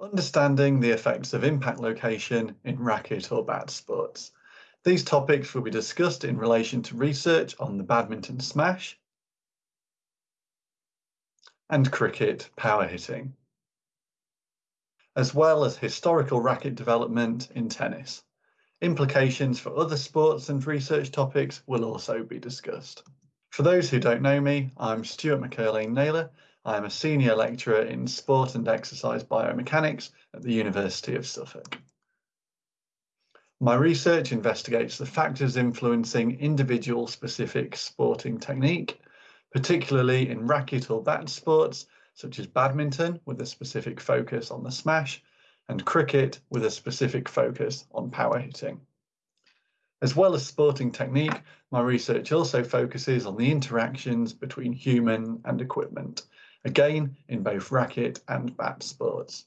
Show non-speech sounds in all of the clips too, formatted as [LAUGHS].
Understanding the effects of impact location in racket or bat sports. These topics will be discussed in relation to research on the badminton smash and cricket power hitting, as well as historical racket development in tennis. Implications for other sports and research topics will also be discussed. For those who don't know me, I'm Stuart McErlain-Naylor. I'm a senior lecturer in sport and exercise biomechanics at the University of Suffolk. My research investigates the factors influencing individual specific sporting technique, particularly in racket or bat sports, such as badminton with a specific focus on the smash, and cricket with a specific focus on power hitting. As well as sporting technique, my research also focuses on the interactions between human and equipment, again in both racket and bat sports.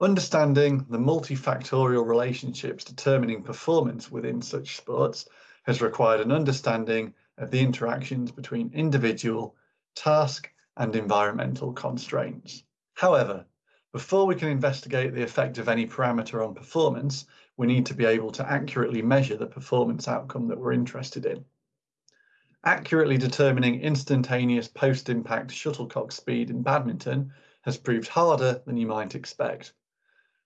Understanding the multifactorial relationships determining performance within such sports has required an understanding of the interactions between individual, task and environmental constraints. However, before we can investigate the effect of any parameter on performance, we need to be able to accurately measure the performance outcome that we're interested in. Accurately determining instantaneous post-impact shuttlecock speed in badminton has proved harder than you might expect.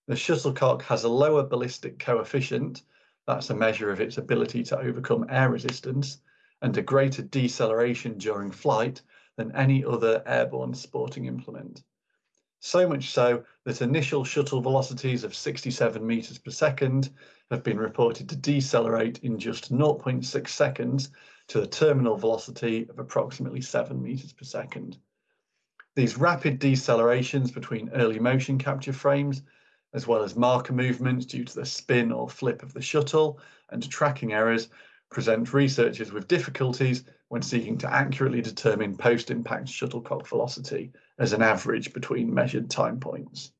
The shuttlecock has a lower ballistic coefficient, that's a measure of its ability to overcome air resistance, and a greater deceleration during flight than any other airborne sporting implement. So much so that initial shuttle velocities of 67 meters per second have been reported to decelerate in just 0.6 seconds to the terminal velocity of approximately 7 meters per second. These rapid decelerations between early motion capture frames as well as marker movements due to the spin or flip of the shuttle and tracking errors, present researchers with difficulties when seeking to accurately determine post-impact shuttlecock velocity as an average between measured time points.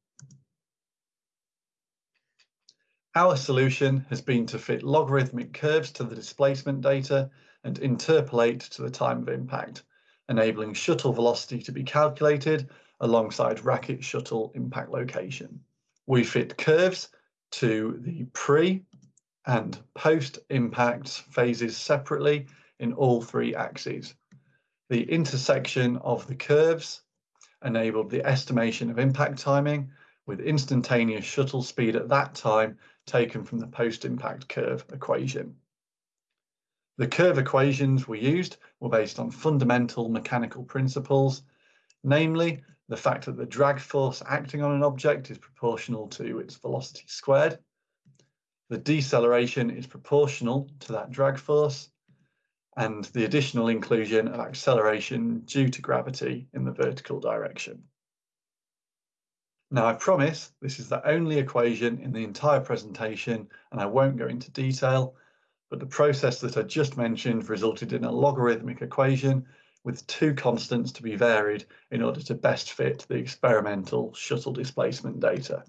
Our solution has been to fit logarithmic curves to the displacement data and interpolate to the time of impact, enabling shuttle velocity to be calculated alongside racket shuttle impact location we fit curves to the pre and post impact phases separately in all three axes. The intersection of the curves enabled the estimation of impact timing with instantaneous shuttle speed at that time taken from the post-impact curve equation. The curve equations we used were based on fundamental mechanical principles, namely the fact that the drag force acting on an object is proportional to its velocity squared. The deceleration is proportional to that drag force and the additional inclusion of acceleration due to gravity in the vertical direction. Now I promise this is the only equation in the entire presentation and I won't go into detail, but the process that I just mentioned resulted in a logarithmic equation with two constants to be varied in order to best fit the experimental shuttle displacement data.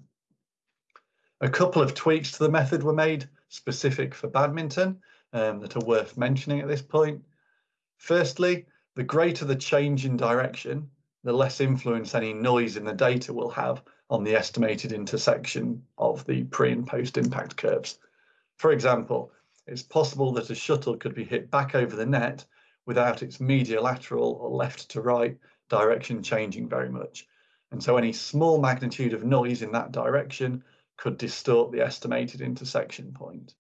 A couple of tweaks to the method were made specific for badminton um, that are worth mentioning at this point. Firstly, the greater the change in direction, the less influence any noise in the data will have on the estimated intersection of the pre and post impact curves. For example, it's possible that a shuttle could be hit back over the net without its mediolateral or left to right direction changing very much. And so any small magnitude of noise in that direction could distort the estimated intersection point.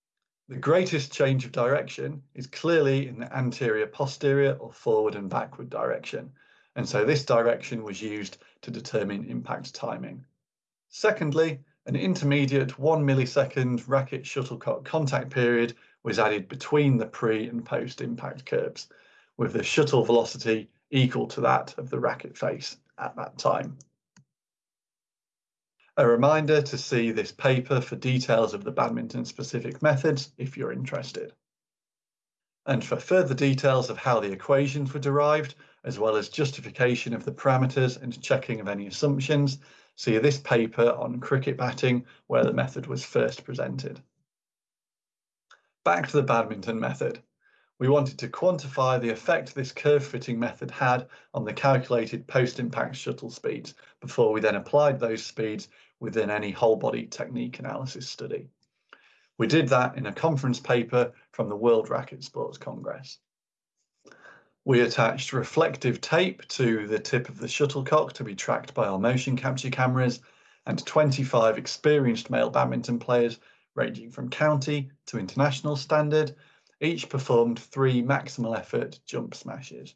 The greatest change of direction is clearly in the anterior posterior or forward and backward direction. And so this direction was used to determine impact timing. Secondly, an intermediate one millisecond racket shuttlecock contact period was added between the pre and post impact curves with the shuttle velocity equal to that of the racket face at that time. A reminder to see this paper for details of the badminton specific methods if you're interested. And for further details of how the equations were derived, as well as justification of the parameters and checking of any assumptions, see this paper on cricket batting where the method was first presented. Back to the badminton method we wanted to quantify the effect this curve fitting method had on the calculated post-impact shuttle speeds before we then applied those speeds within any whole body technique analysis study. We did that in a conference paper from the World Racket Sports Congress. We attached reflective tape to the tip of the shuttlecock to be tracked by our motion capture cameras and 25 experienced male badminton players ranging from county to international standard each performed three maximal effort jump smashes.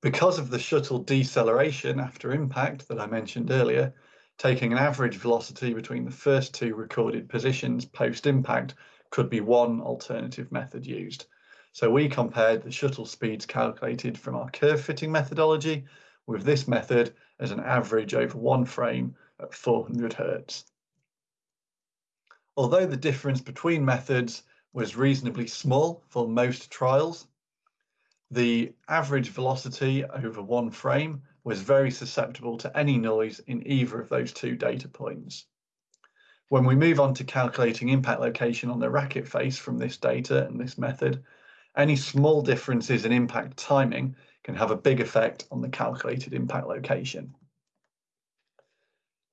Because of the shuttle deceleration after impact that I mentioned earlier, taking an average velocity between the first two recorded positions post-impact could be one alternative method used. So we compared the shuttle speeds calculated from our curve fitting methodology with this method as an average over one frame at 400 hertz. Although the difference between methods was reasonably small for most trials. The average velocity over one frame was very susceptible to any noise in either of those two data points. When we move on to calculating impact location on the racket face from this data and this method, any small differences in impact timing can have a big effect on the calculated impact location.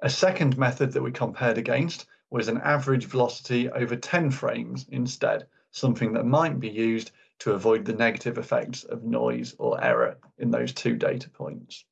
A second method that we compared against was an average velocity over 10 frames instead, something that might be used to avoid the negative effects of noise or error in those two data points.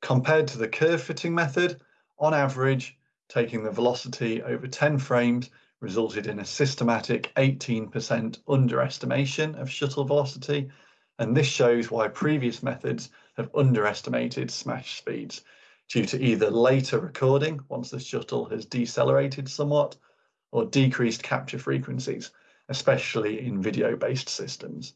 Compared to the curve fitting method, on average, taking the velocity over 10 frames resulted in a systematic 18% underestimation of shuttle velocity, and this shows why previous methods have underestimated smash speeds due to either later recording once the shuttle has decelerated somewhat or decreased capture frequencies, especially in video-based systems.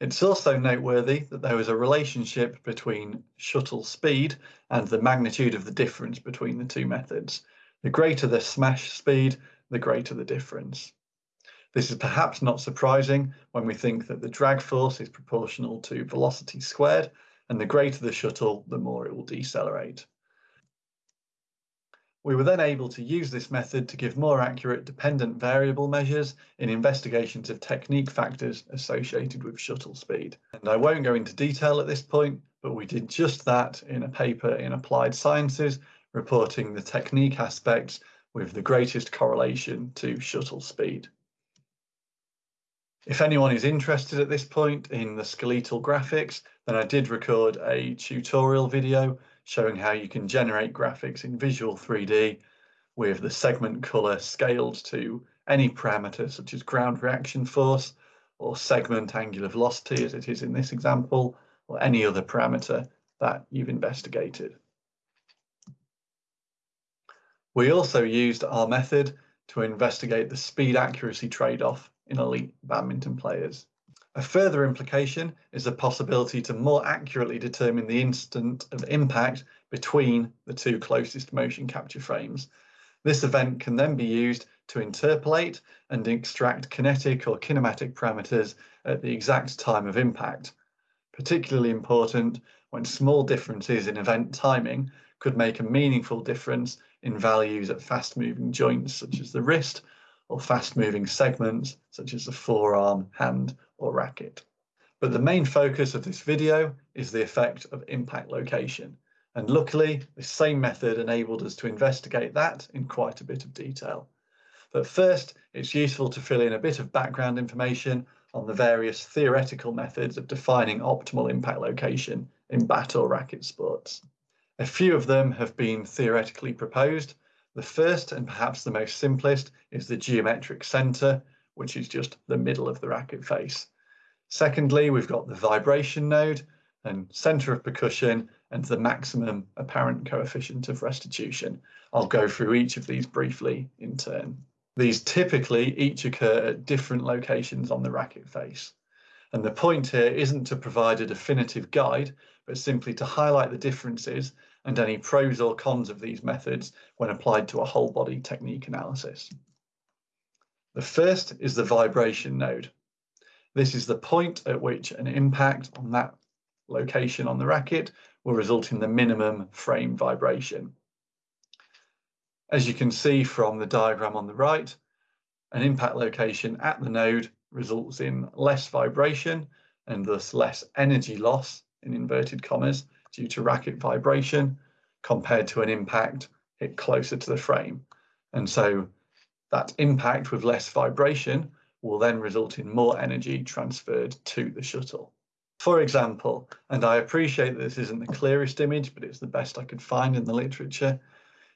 It's also noteworthy that there is a relationship between shuttle speed and the magnitude of the difference between the two methods. The greater the smash speed, the greater the difference. This is perhaps not surprising when we think that the drag force is proportional to velocity squared, and the greater the shuttle, the more it will decelerate. We were then able to use this method to give more accurate dependent variable measures in investigations of technique factors associated with shuttle speed. And I won't go into detail at this point, but we did just that in a paper in Applied Sciences reporting the technique aspects with the greatest correlation to shuttle speed. If anyone is interested at this point in the skeletal graphics, then I did record a tutorial video showing how you can generate graphics in Visual 3D with the segment color scaled to any parameter such as ground reaction force or segment angular velocity as it is in this example or any other parameter that you've investigated. We also used our method to investigate the speed accuracy trade-off in elite badminton players. A further implication is the possibility to more accurately determine the instant of impact between the two closest motion capture frames. This event can then be used to interpolate and extract kinetic or kinematic parameters at the exact time of impact. Particularly important when small differences in event timing could make a meaningful difference in values at fast moving joints such as the wrist or fast moving segments such as the forearm, hand or racket. But the main focus of this video is the effect of impact location. And luckily, the same method enabled us to investigate that in quite a bit of detail. But first, it's useful to fill in a bit of background information on the various theoretical methods of defining optimal impact location in bat or racket sports. A few of them have been theoretically proposed. The first and perhaps the most simplest is the geometric center, which is just the middle of the racket face. Secondly, we've got the vibration node and center of percussion and the maximum apparent coefficient of restitution. I'll go through each of these briefly in turn. These typically each occur at different locations on the racket face. And the point here isn't to provide a definitive guide, but simply to highlight the differences and any pros or cons of these methods when applied to a whole body technique analysis. The first is the vibration node. This is the point at which an impact on that location on the racket will result in the minimum frame vibration. As you can see from the diagram on the right, an impact location at the node results in less vibration and thus less energy loss in inverted commas due to racket vibration compared to an impact hit closer to the frame. And so that impact with less vibration will then result in more energy transferred to the shuttle. For example, and I appreciate that this isn't the clearest image, but it's the best I could find in the literature,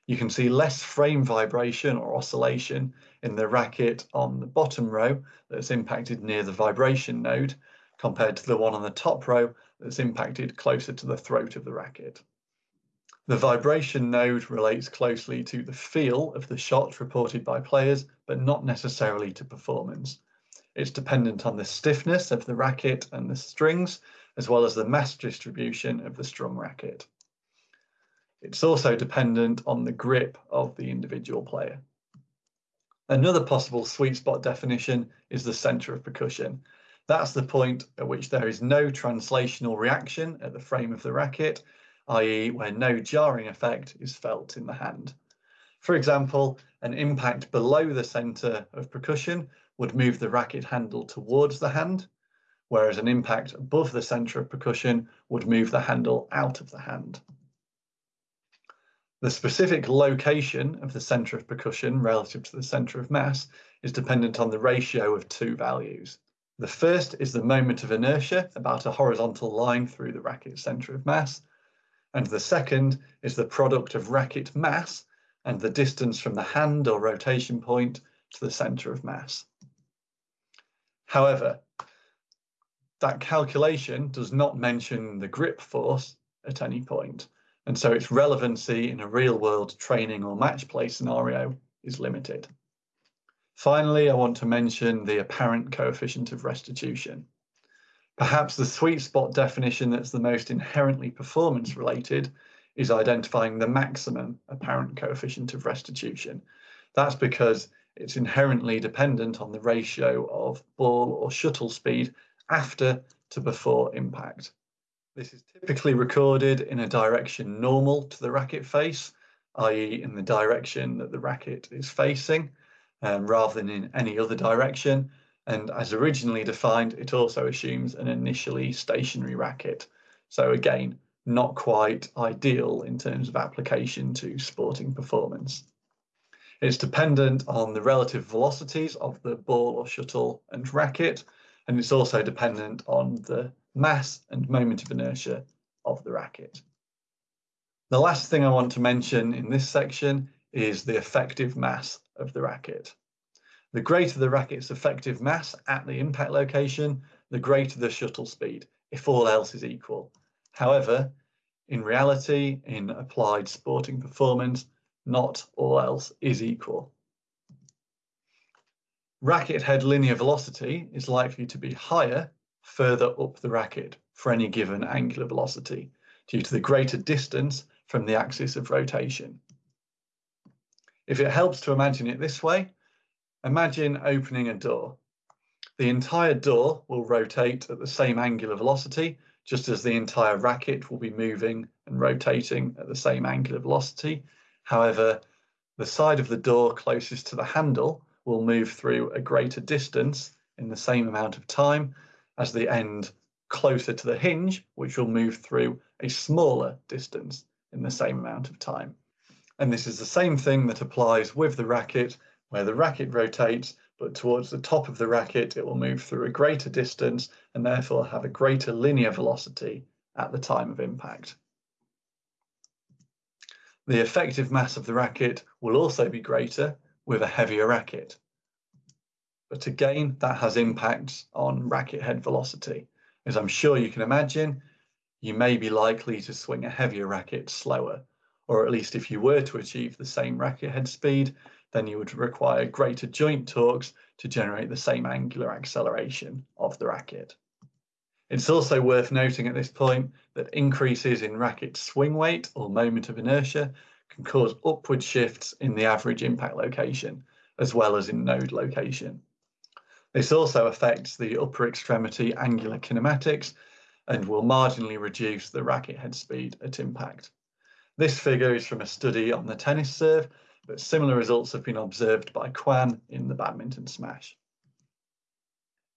you can see less frame vibration or oscillation in the racket on the bottom row that's impacted near the vibration node compared to the one on the top row that's impacted closer to the throat of the racket. The vibration node relates closely to the feel of the shot reported by players, but not necessarily to performance. It's dependent on the stiffness of the racket and the strings, as well as the mass distribution of the strum racket. It's also dependent on the grip of the individual player. Another possible sweet spot definition is the center of percussion. That's the point at which there is no translational reaction at the frame of the racket i.e. where no jarring effect is felt in the hand. For example, an impact below the centre of percussion would move the racket handle towards the hand, whereas an impact above the centre of percussion would move the handle out of the hand. The specific location of the centre of percussion relative to the centre of mass is dependent on the ratio of two values. The first is the moment of inertia, about a horizontal line through the racket's centre of mass, and the second is the product of racket mass and the distance from the hand or rotation point to the centre of mass. However, that calculation does not mention the grip force at any point, and so its relevancy in a real-world training or match play scenario is limited. Finally, I want to mention the apparent coefficient of restitution. Perhaps the sweet spot definition that's the most inherently performance related is identifying the maximum apparent coefficient of restitution. That's because it's inherently dependent on the ratio of ball or shuttle speed after to before impact. This is typically recorded in a direction normal to the racket face, i.e. in the direction that the racket is facing, um, rather than in any other direction, and as originally defined, it also assumes an initially stationary racket. So again, not quite ideal in terms of application to sporting performance. It's dependent on the relative velocities of the ball or shuttle and racket, and it's also dependent on the mass and moment of inertia of the racket. The last thing I want to mention in this section is the effective mass of the racket. The greater the racket's effective mass at the impact location, the greater the shuttle speed, if all else is equal. However, in reality, in applied sporting performance, not all else is equal. Racket head linear velocity is likely to be higher further up the racket for any given angular velocity due to the greater distance from the axis of rotation. If it helps to imagine it this way, Imagine opening a door. The entire door will rotate at the same angular velocity, just as the entire racket will be moving and rotating at the same angular velocity. However, the side of the door closest to the handle will move through a greater distance in the same amount of time as the end closer to the hinge, which will move through a smaller distance in the same amount of time. And this is the same thing that applies with the racket where the racket rotates, but towards the top of the racket, it will move through a greater distance and therefore have a greater linear velocity at the time of impact. The effective mass of the racket will also be greater with a heavier racket. But again, that has impacts on racket head velocity. As I'm sure you can imagine, you may be likely to swing a heavier racket slower, or at least if you were to achieve the same racket head speed, then you would require greater joint torques to generate the same angular acceleration of the racket. It's also worth noting at this point that increases in racket swing weight or moment of inertia can cause upward shifts in the average impact location, as well as in node location. This also affects the upper extremity angular kinematics and will marginally reduce the racket head speed at impact. This figure is from a study on the tennis serve but similar results have been observed by Kwan in the badminton smash.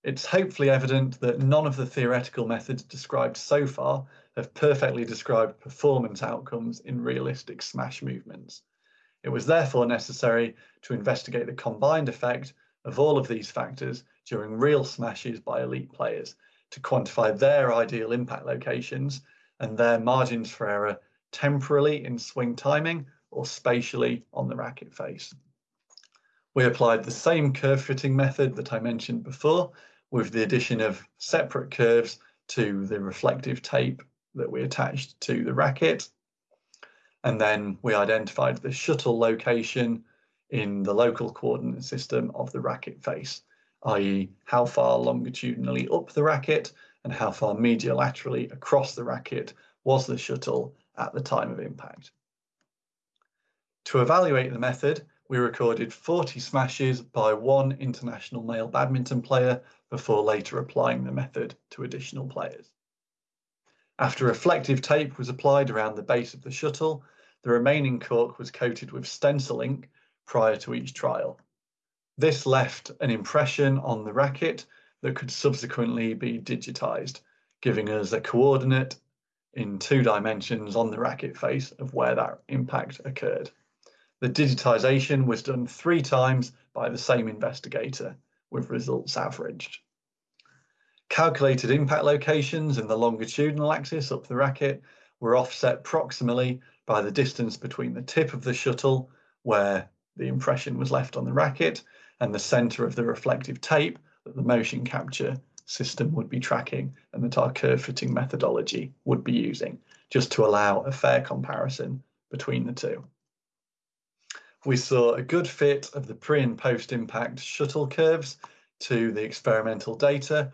It's hopefully evident that none of the theoretical methods described so far have perfectly described performance outcomes in realistic smash movements. It was therefore necessary to investigate the combined effect of all of these factors during real smashes by elite players to quantify their ideal impact locations and their margins for error temporally in swing timing or spatially on the racket face. We applied the same curve fitting method that I mentioned before with the addition of separate curves to the reflective tape that we attached to the racket. And then we identified the shuttle location in the local coordinate system of the racket face, i.e. how far longitudinally up the racket and how far mediolaterally across the racket was the shuttle at the time of impact. To evaluate the method, we recorded 40 smashes by one international male badminton player before later applying the method to additional players. After reflective tape was applied around the base of the shuttle, the remaining cork was coated with stencil ink prior to each trial. This left an impression on the racket that could subsequently be digitized, giving us a coordinate in two dimensions on the racket face of where that impact occurred. The digitization was done three times by the same investigator, with results averaged. Calculated impact locations in the longitudinal axis up the racket were offset proximally by the distance between the tip of the shuttle, where the impression was left on the racket, and the center of the reflective tape that the motion capture system would be tracking and that our curve fitting methodology would be using, just to allow a fair comparison between the two we saw a good fit of the pre and post impact shuttle curves to the experimental data,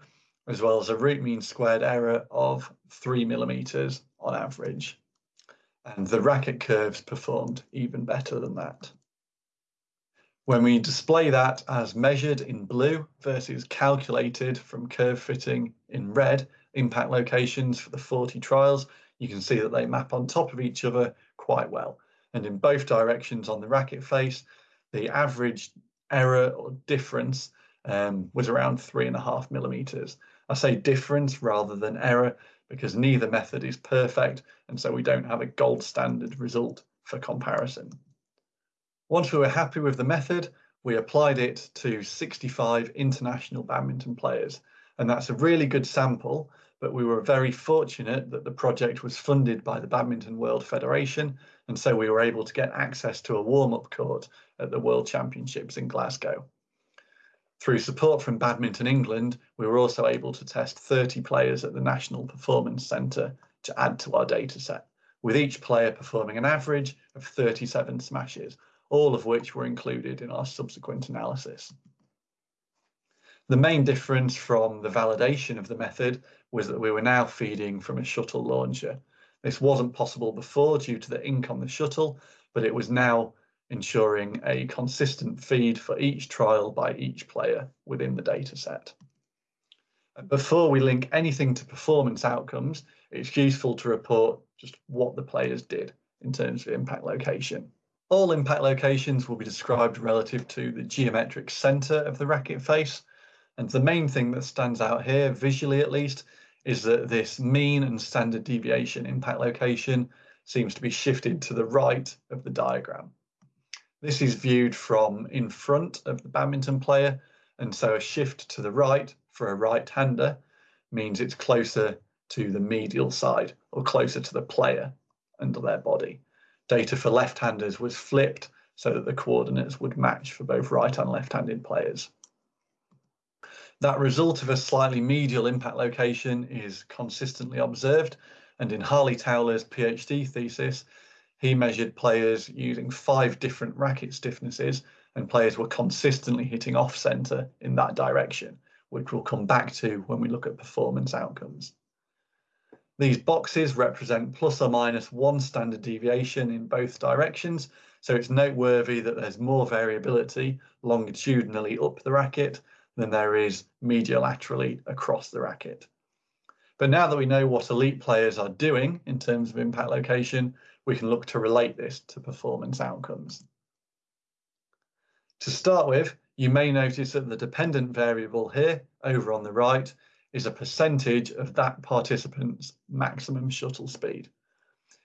as well as a root mean squared error of three millimeters on average. And the racket curves performed even better than that. When we display that as measured in blue versus calculated from curve fitting in red impact locations for the 40 trials, you can see that they map on top of each other quite well and in both directions on the racket face, the average error or difference um, was around three and a half millimeters. I say difference rather than error because neither method is perfect, and so we don't have a gold standard result for comparison. Once we were happy with the method, we applied it to 65 international badminton players, and that's a really good sample, but we were very fortunate that the project was funded by the Badminton World Federation. And so we were able to get access to a warm-up court at the World Championships in Glasgow. Through support from Badminton England, we were also able to test 30 players at the National Performance Centre to add to our data set, with each player performing an average of 37 smashes, all of which were included in our subsequent analysis. The main difference from the validation of the method was that we were now feeding from a shuttle launcher, this wasn't possible before due to the ink on the shuttle, but it was now ensuring a consistent feed for each trial by each player within the data set. Before we link anything to performance outcomes, it's useful to report just what the players did in terms of impact location. All impact locations will be described relative to the geometric center of the racket face. And the main thing that stands out here, visually at least, is that this mean and standard deviation impact location seems to be shifted to the right of the diagram. This is viewed from in front of the badminton player, and so a shift to the right for a right-hander means it's closer to the medial side or closer to the player under their body. Data for left-handers was flipped so that the coordinates would match for both right and left-handed players. That result of a slightly medial impact location is consistently observed. And in Harley Towler's PhD thesis, he measured players using five different racket stiffnesses, and players were consistently hitting off center in that direction, which we'll come back to when we look at performance outcomes. These boxes represent plus or minus one standard deviation in both directions, so it's noteworthy that there's more variability longitudinally up the racket than there is mediolaterally across the racket. But now that we know what elite players are doing in terms of impact location, we can look to relate this to performance outcomes. To start with, you may notice that the dependent variable here over on the right is a percentage of that participant's maximum shuttle speed.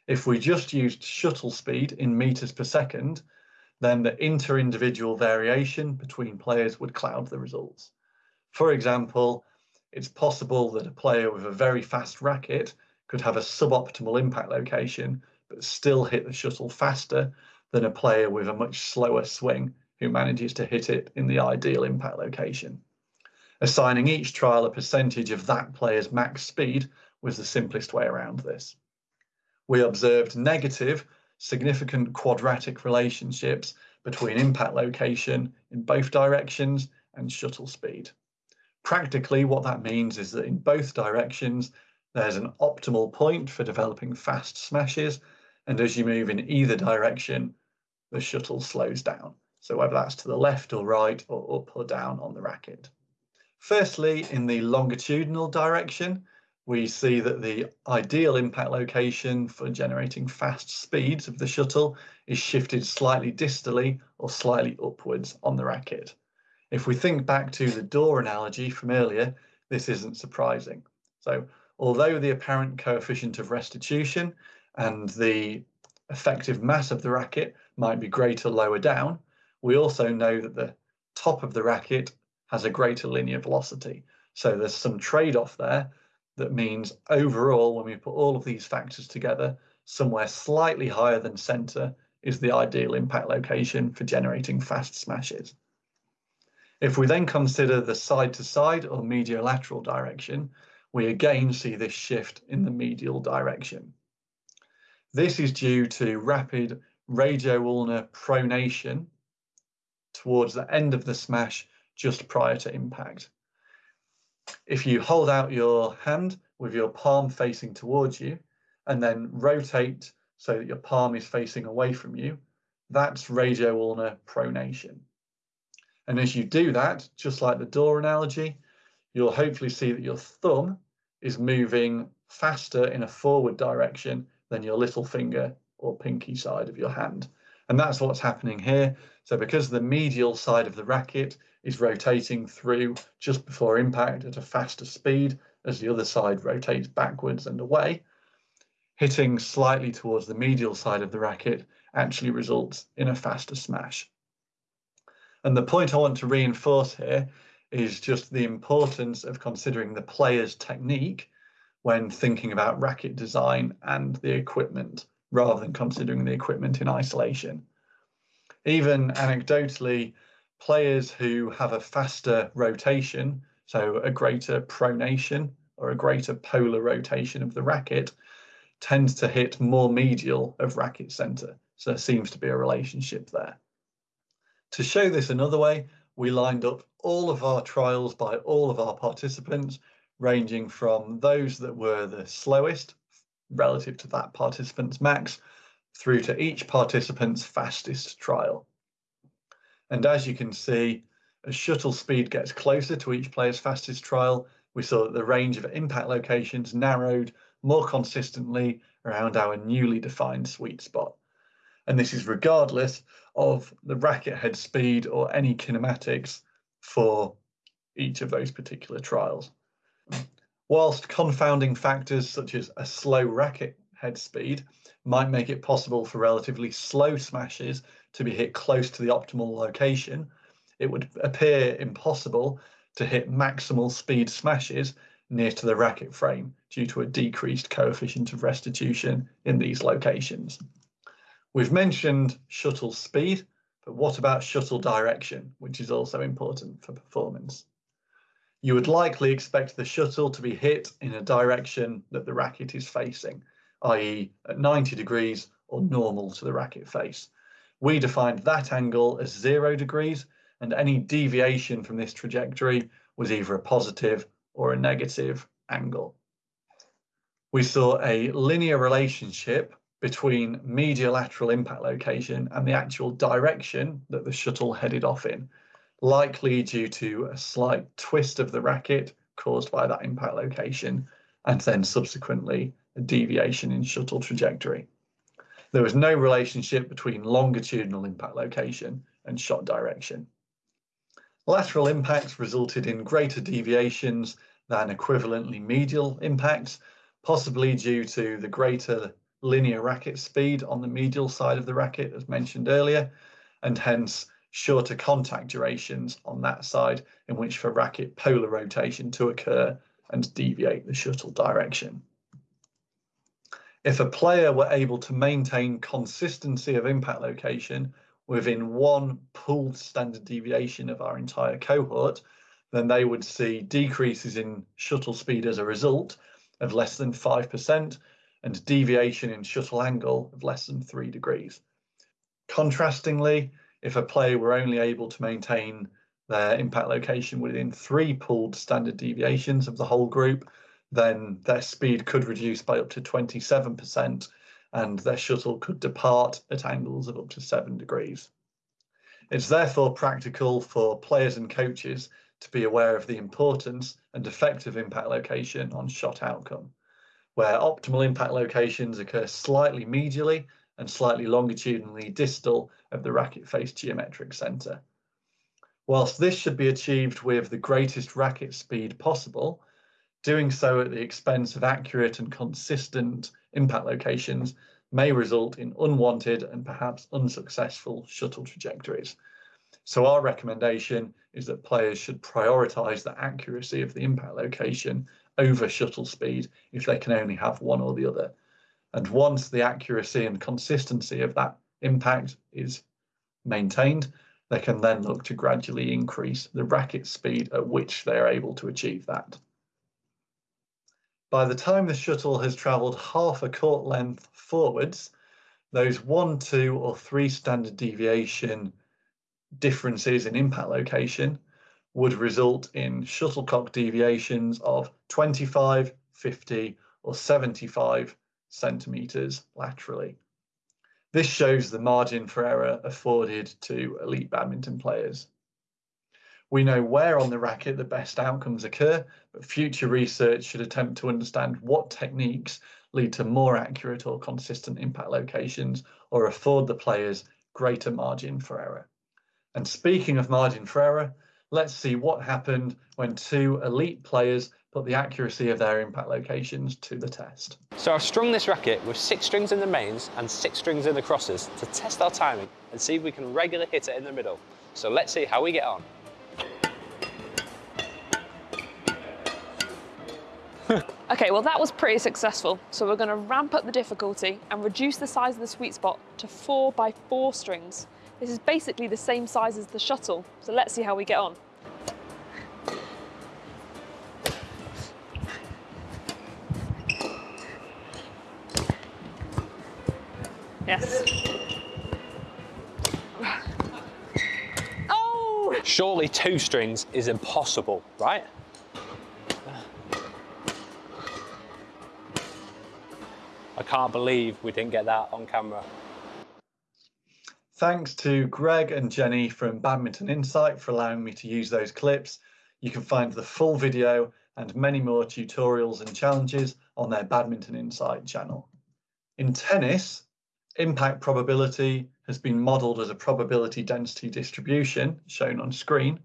If we just used shuttle speed in meters per second, then the inter-individual variation between players would cloud the results. For example, it's possible that a player with a very fast racket could have a suboptimal impact location, but still hit the shuttle faster than a player with a much slower swing who manages to hit it in the ideal impact location. Assigning each trial a percentage of that player's max speed was the simplest way around this. We observed negative, significant quadratic relationships between impact location in both directions and shuttle speed. Practically, what that means is that in both directions, there's an optimal point for developing fast smashes, and as you move in either direction, the shuttle slows down. So whether that's to the left or right or up or down on the racket. Firstly, in the longitudinal direction, we see that the ideal impact location for generating fast speeds of the shuttle is shifted slightly distally or slightly upwards on the racket. If we think back to the door analogy from earlier, this isn't surprising. So although the apparent coefficient of restitution and the effective mass of the racket might be greater lower down, we also know that the top of the racket has a greater linear velocity. So there's some trade-off there that means overall, when we put all of these factors together, somewhere slightly higher than center is the ideal impact location for generating fast smashes. If we then consider the side-to-side -side or mediolateral direction, we again see this shift in the medial direction. This is due to rapid radio-ulnar pronation towards the end of the smash just prior to impact. If you hold out your hand with your palm facing towards you and then rotate so that your palm is facing away from you, that's radio-ulnar pronation. And as you do that, just like the door analogy, you'll hopefully see that your thumb is moving faster in a forward direction than your little finger or pinky side of your hand. And that's what's happening here. So because the medial side of the racket is rotating through just before impact at a faster speed as the other side rotates backwards and away, hitting slightly towards the medial side of the racket actually results in a faster smash. And the point I want to reinforce here is just the importance of considering the player's technique when thinking about racket design and the equipment rather than considering the equipment in isolation. Even anecdotally, players who have a faster rotation, so a greater pronation or a greater polar rotation of the racket, tends to hit more medial of racket center. So there seems to be a relationship there. To show this another way, we lined up all of our trials by all of our participants, ranging from those that were the slowest relative to that participant's max through to each participant's fastest trial. And as you can see, as shuttle speed gets closer to each player's fastest trial, we saw that the range of impact locations narrowed more consistently around our newly defined sweet spot. And this is regardless of the racket head speed or any kinematics for each of those particular trials. Whilst confounding factors such as a slow racket head speed might make it possible for relatively slow smashes to be hit close to the optimal location, it would appear impossible to hit maximal speed smashes near to the racket frame due to a decreased coefficient of restitution in these locations. We've mentioned shuttle speed, but what about shuttle direction, which is also important for performance? You would likely expect the shuttle to be hit in a direction that the racket is facing, i.e. at 90 degrees or normal to the racket face. We defined that angle as zero degrees and any deviation from this trajectory was either a positive or a negative angle. We saw a linear relationship between medial lateral impact location and the actual direction that the shuttle headed off in likely due to a slight twist of the racket caused by that impact location, and then subsequently a deviation in shuttle trajectory. There was no relationship between longitudinal impact location and shot direction. Lateral impacts resulted in greater deviations than equivalently medial impacts, possibly due to the greater linear racket speed on the medial side of the racket, as mentioned earlier, and hence shorter contact durations on that side in which for racket polar rotation to occur and deviate the shuttle direction. If a player were able to maintain consistency of impact location within one pooled standard deviation of our entire cohort, then they would see decreases in shuttle speed as a result of less than 5% and deviation in shuttle angle of less than 3 degrees. Contrastingly, if a player were only able to maintain their impact location within three pooled standard deviations of the whole group, then their speed could reduce by up to 27% and their shuttle could depart at angles of up to 7 degrees. It's therefore practical for players and coaches to be aware of the importance and effective impact location on shot outcome, where optimal impact locations occur slightly medially and slightly longitudinally distal of the racket face geometric centre. Whilst this should be achieved with the greatest racket speed possible, doing so at the expense of accurate and consistent impact locations may result in unwanted and perhaps unsuccessful shuttle trajectories. So our recommendation is that players should prioritise the accuracy of the impact location over shuttle speed if they can only have one or the other. And once the accuracy and consistency of that impact is maintained, they can then look to gradually increase the racket speed at which they are able to achieve that. By the time the shuttle has travelled half a court length forwards, those one, two, or three standard deviation differences in impact location would result in shuttlecock deviations of 25, 50, or 75 centimetres laterally. This shows the margin for error afforded to elite badminton players. We know where on the racket the best outcomes occur, but future research should attempt to understand what techniques lead to more accurate or consistent impact locations or afford the players greater margin for error. And speaking of margin for error, let's see what happened when two elite players put the accuracy of their impact locations to the test. So I've strung this racket with six strings in the mains and six strings in the crosses to test our timing and see if we can regularly hit it in the middle. So let's see how we get on. [LAUGHS] okay, well that was pretty successful. So we're gonna ramp up the difficulty and reduce the size of the sweet spot to four by four strings. This is basically the same size as the shuttle. So let's see how we get on. Yes. [SIGHS] Oh! Surely two strings is impossible, right? I can't believe we didn't get that on camera. Thanks to Greg and Jenny from Badminton Insight for allowing me to use those clips. You can find the full video and many more tutorials and challenges on their Badminton Insight channel. In tennis, impact probability has been modeled as a probability density distribution shown on screen,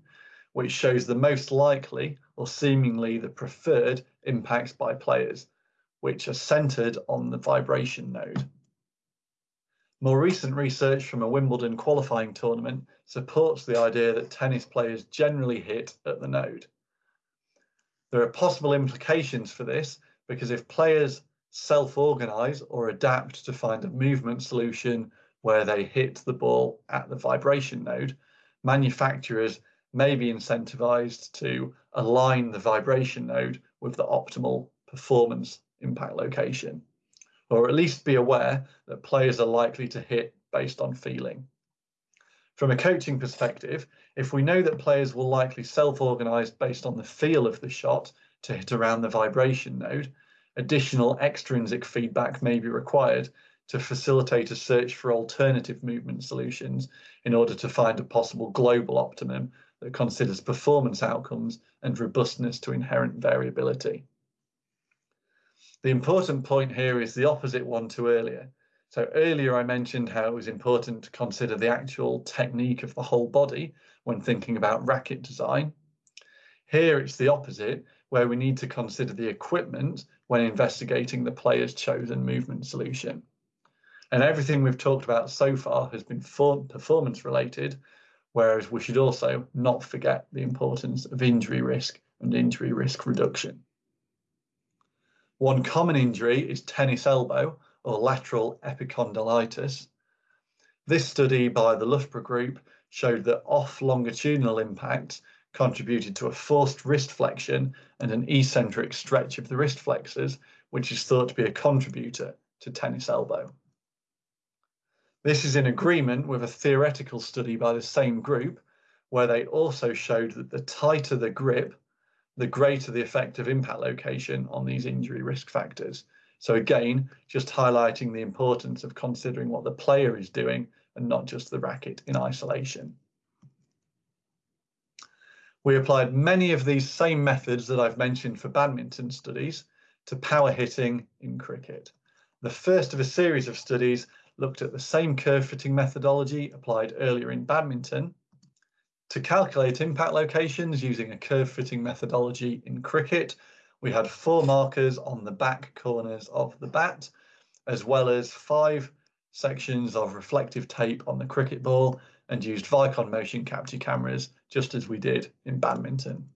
which shows the most likely or seemingly the preferred impacts by players, which are centered on the vibration node. More recent research from a Wimbledon qualifying tournament supports the idea that tennis players generally hit at the node. There are possible implications for this because if players self-organize or adapt to find a movement solution where they hit the ball at the vibration node, manufacturers may be incentivized to align the vibration node with the optimal performance impact location, or at least be aware that players are likely to hit based on feeling. From a coaching perspective, if we know that players will likely self-organize based on the feel of the shot to hit around the vibration node, additional extrinsic feedback may be required to facilitate a search for alternative movement solutions in order to find a possible global optimum that considers performance outcomes and robustness to inherent variability. The important point here is the opposite one to earlier. So earlier I mentioned how it was important to consider the actual technique of the whole body when thinking about racket design. Here it's the opposite, where we need to consider the equipment when investigating the player's chosen movement solution. And everything we've talked about so far has been performance related, whereas we should also not forget the importance of injury risk and injury risk reduction. One common injury is tennis elbow or lateral epicondylitis. This study by the Loughborough Group showed that off longitudinal impact contributed to a forced wrist flexion and an eccentric stretch of the wrist flexors, which is thought to be a contributor to tennis elbow. This is in agreement with a theoretical study by the same group, where they also showed that the tighter the grip, the greater the effect of impact location on these injury risk factors. So again, just highlighting the importance of considering what the player is doing and not just the racket in isolation. We applied many of these same methods that I've mentioned for badminton studies to power hitting in cricket. The first of a series of studies looked at the same curve fitting methodology applied earlier in badminton to calculate impact locations using a curve fitting methodology in cricket. We had four markers on the back corners of the bat, as well as five sections of reflective tape on the cricket ball and used Vicon motion capture cameras, just as we did in badminton.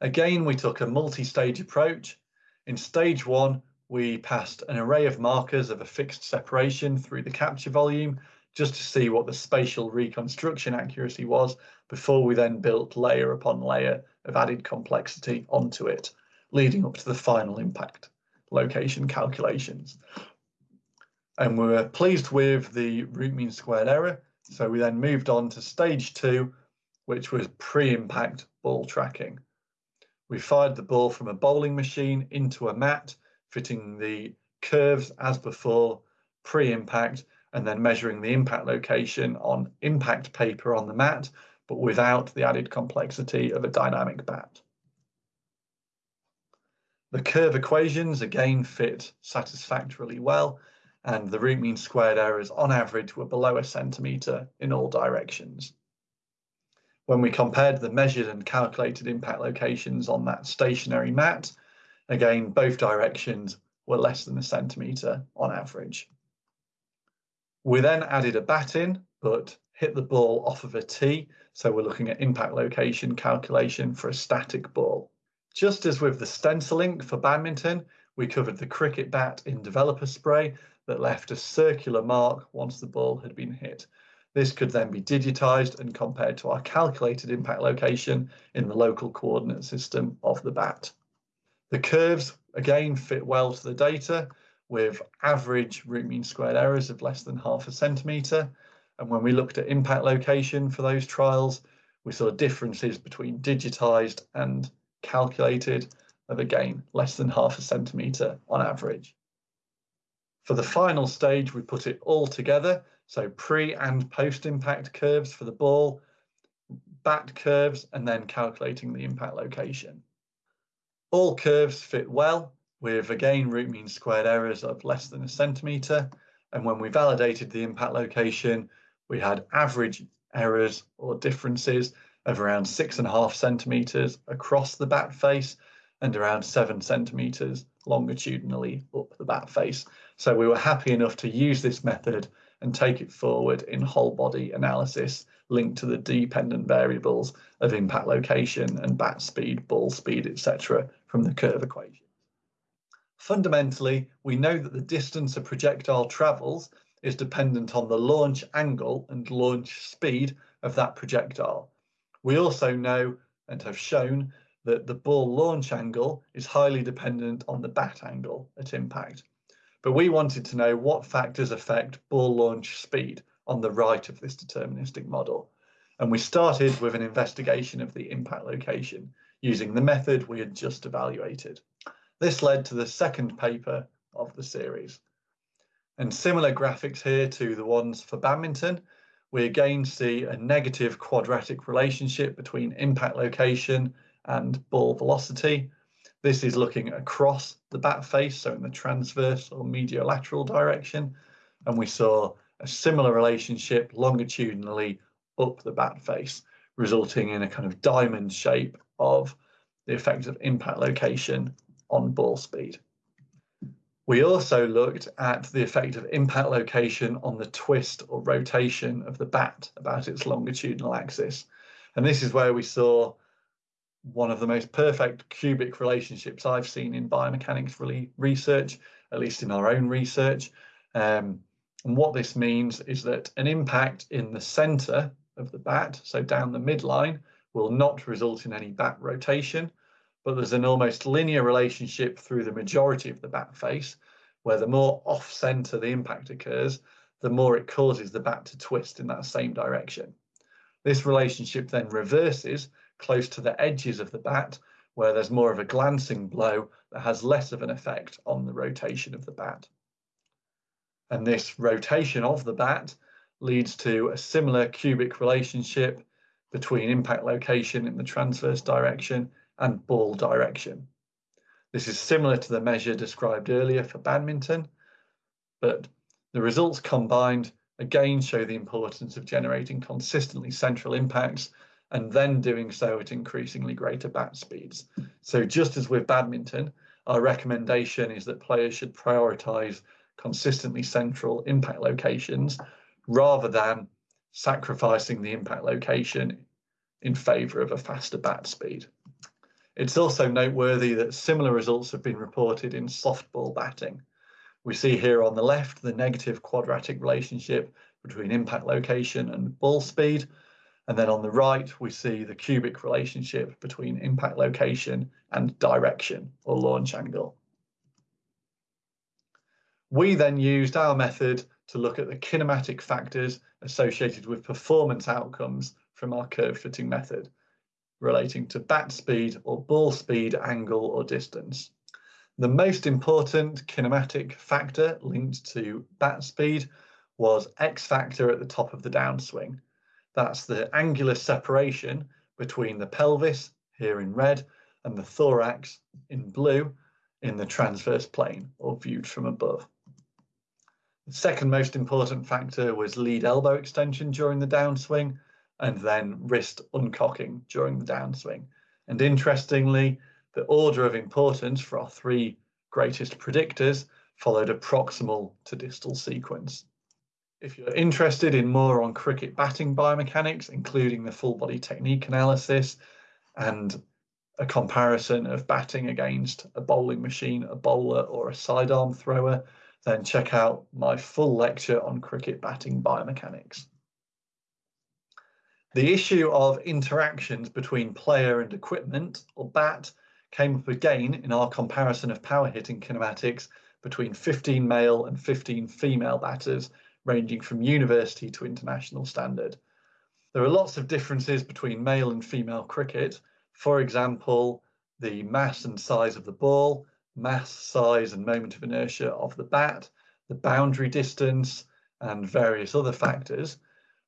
Again, we took a multi-stage approach. In stage one, we passed an array of markers of a fixed separation through the capture volume just to see what the spatial reconstruction accuracy was before we then built layer upon layer of added complexity onto it, leading up to the final impact location calculations. And we were pleased with the root mean squared error. So we then moved on to stage two, which was pre-impact ball tracking. We fired the ball from a bowling machine into a mat fitting the curves as before, pre-impact, and then measuring the impact location on impact paper on the mat, but without the added complexity of a dynamic bat. The curve equations again fit satisfactorily well, and the root mean squared errors on average were below a centimetre in all directions. When we compared the measured and calculated impact locations on that stationary mat, Again, both directions were less than a centimetre on average. We then added a bat in, but hit the ball off of a tee. So we're looking at impact location calculation for a static ball. Just as with the stencil stenciling for badminton, we covered the cricket bat in developer spray that left a circular mark once the ball had been hit. This could then be digitized and compared to our calculated impact location in the local coordinate system of the bat. The curves, again, fit well to the data with average root mean squared errors of less than half a centimetre. And when we looked at impact location for those trials, we saw differences between digitised and calculated of again less than half a centimetre on average. For the final stage, we put it all together. So pre and post impact curves for the ball, bat curves, and then calculating the impact location. All curves fit well with again root mean squared errors of less than a centimetre. And when we validated the impact location, we had average errors or differences of around six and a half centimetres across the bat face and around seven centimetres longitudinally up the bat face. So we were happy enough to use this method and take it forward in whole body analysis linked to the dependent variables of impact location and bat speed, ball speed, etc. from the curve equation. Fundamentally, we know that the distance a projectile travels is dependent on the launch angle and launch speed of that projectile. We also know and have shown that the ball launch angle is highly dependent on the bat angle at impact. But we wanted to know what factors affect ball launch speed on the right of this deterministic model. And we started with an investigation of the impact location using the method we had just evaluated. This led to the second paper of the series. And similar graphics here to the ones for badminton, we again see a negative quadratic relationship between impact location and ball velocity. This is looking across the bat face, so in the transverse or mediolateral direction, and we saw a similar relationship longitudinally up the bat face, resulting in a kind of diamond shape of the effect of impact location on ball speed. We also looked at the effect of impact location on the twist or rotation of the bat about its longitudinal axis. And this is where we saw one of the most perfect cubic relationships I've seen in biomechanics really research, at least in our own research. Um, and what this means is that an impact in the center of the bat, so down the midline, will not result in any bat rotation, but there's an almost linear relationship through the majority of the bat face, where the more off center the impact occurs, the more it causes the bat to twist in that same direction. This relationship then reverses close to the edges of the bat, where there's more of a glancing blow that has less of an effect on the rotation of the bat. And this rotation of the bat leads to a similar cubic relationship between impact location in the transverse direction and ball direction. This is similar to the measure described earlier for badminton, but the results combined again show the importance of generating consistently central impacts and then doing so at increasingly greater bat speeds. So just as with badminton, our recommendation is that players should prioritize consistently central impact locations rather than sacrificing the impact location in favor of a faster bat speed. It's also noteworthy that similar results have been reported in softball batting. We see here on the left the negative quadratic relationship between impact location and ball speed. And then on the right, we see the cubic relationship between impact location and direction or launch angle. We then used our method to look at the kinematic factors associated with performance outcomes from our curve fitting method relating to bat speed or ball speed, angle or distance. The most important kinematic factor linked to bat speed was X factor at the top of the downswing. That's the angular separation between the pelvis, here in red, and the thorax in blue in the transverse plane or viewed from above. The second most important factor was lead elbow extension during the downswing and then wrist uncocking during the downswing. And interestingly, the order of importance for our three greatest predictors followed a proximal to distal sequence. If you're interested in more on cricket batting biomechanics, including the full body technique analysis and a comparison of batting against a bowling machine, a bowler, or a sidearm thrower, then check out my full lecture on cricket batting biomechanics. The issue of interactions between player and equipment, or BAT, came up again in our comparison of power hitting kinematics between 15 male and 15 female batters, ranging from university to international standard. There are lots of differences between male and female cricket. For example, the mass and size of the ball, mass, size, and moment of inertia of the bat, the boundary distance, and various other factors,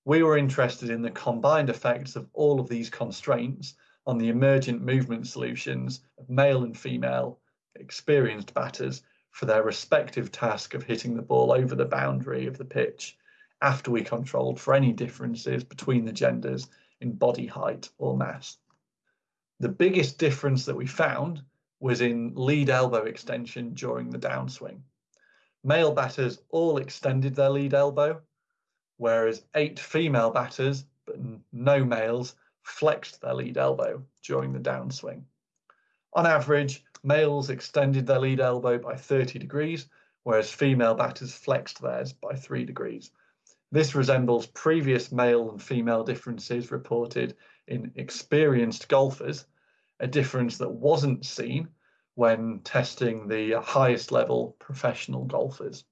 we were interested in the combined effects of all of these constraints on the emergent movement solutions of male and female experienced batters for their respective task of hitting the ball over the boundary of the pitch after we controlled for any differences between the genders in body height or mass. The biggest difference that we found was in lead elbow extension during the downswing. Male batters all extended their lead elbow, whereas eight female batters, but no males, flexed their lead elbow during the downswing. On average, males extended their lead elbow by 30 degrees, whereas female batters flexed theirs by 3 degrees. This resembles previous male and female differences reported in experienced golfers a difference that wasn't seen when testing the highest level professional golfers.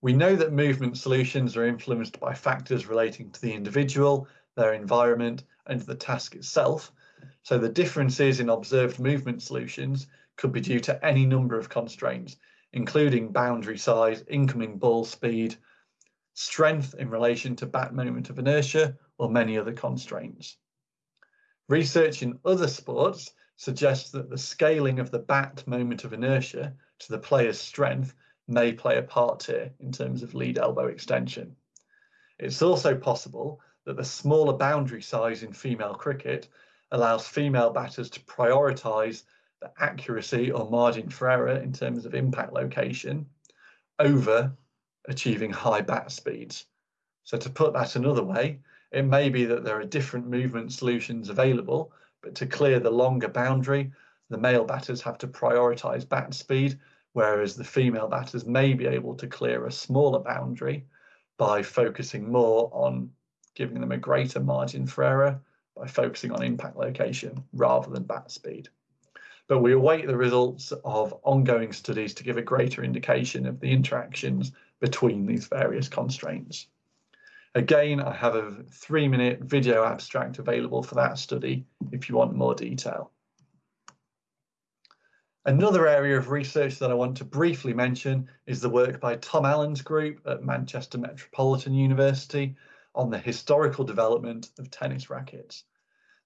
We know that movement solutions are influenced by factors relating to the individual, their environment, and the task itself. So the differences in observed movement solutions could be due to any number of constraints, including boundary size, incoming ball speed, strength in relation to bat moment of inertia, or many other constraints. Research in other sports suggests that the scaling of the bat moment of inertia to the player's strength may play a part here in terms of lead elbow extension. It's also possible that the smaller boundary size in female cricket allows female batters to prioritise the accuracy or margin for error in terms of impact location over achieving high bat speeds. So to put that another way, it may be that there are different movement solutions available, but to clear the longer boundary, the male batters have to prioritise bat speed, whereas the female batters may be able to clear a smaller boundary by focusing more on giving them a greater margin for error by focusing on impact location rather than bat speed. But we await the results of ongoing studies to give a greater indication of the interactions between these various constraints. Again, I have a three minute video abstract available for that study if you want more detail. Another area of research that I want to briefly mention is the work by Tom Allen's group at Manchester Metropolitan University on the historical development of tennis rackets.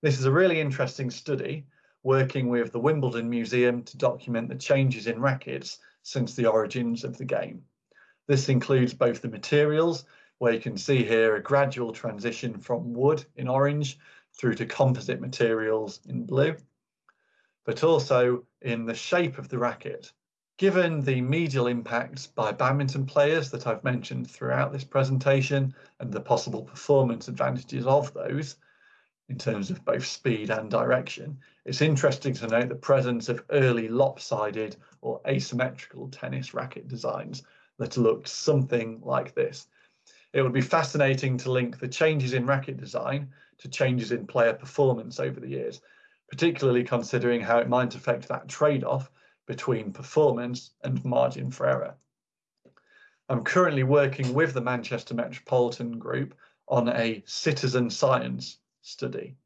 This is a really interesting study working with the Wimbledon Museum to document the changes in rackets since the origins of the game. This includes both the materials, where you can see here a gradual transition from wood in orange through to composite materials in blue, but also in the shape of the racket. Given the medial impacts by badminton players that I've mentioned throughout this presentation and the possible performance advantages of those in terms of both speed and direction, it's interesting to note the presence of early lopsided or asymmetrical tennis racket designs that looked something like this. It would be fascinating to link the changes in racket design to changes in player performance over the years, particularly considering how it might affect that trade-off between performance and margin for error. I'm currently working with the Manchester Metropolitan Group on a citizen science study.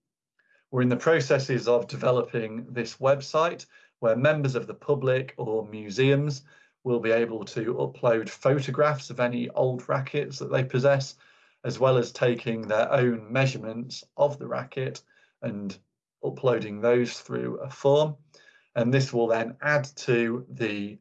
We're in the processes of developing this website where members of the public or museums will be able to upload photographs of any old rackets that they possess, as well as taking their own measurements of the racket and uploading those through a form. And this will then add to the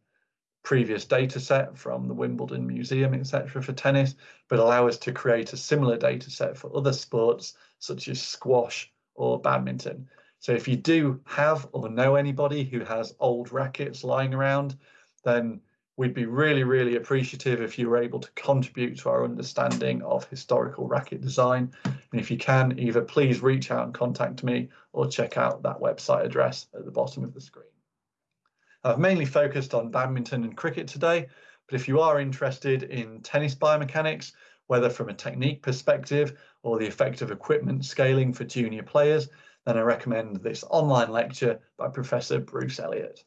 previous data set from the Wimbledon Museum, etc. for tennis, but allow us to create a similar data set for other sports such as squash or badminton. So if you do have or know anybody who has old rackets lying around, then we'd be really, really appreciative if you were able to contribute to our understanding of historical racket design. And if you can, either please reach out and contact me or check out that website address at the bottom of the screen. I've mainly focused on badminton and cricket today, but if you are interested in tennis biomechanics, whether from a technique perspective or the effect of equipment scaling for junior players, then I recommend this online lecture by Professor Bruce Elliott.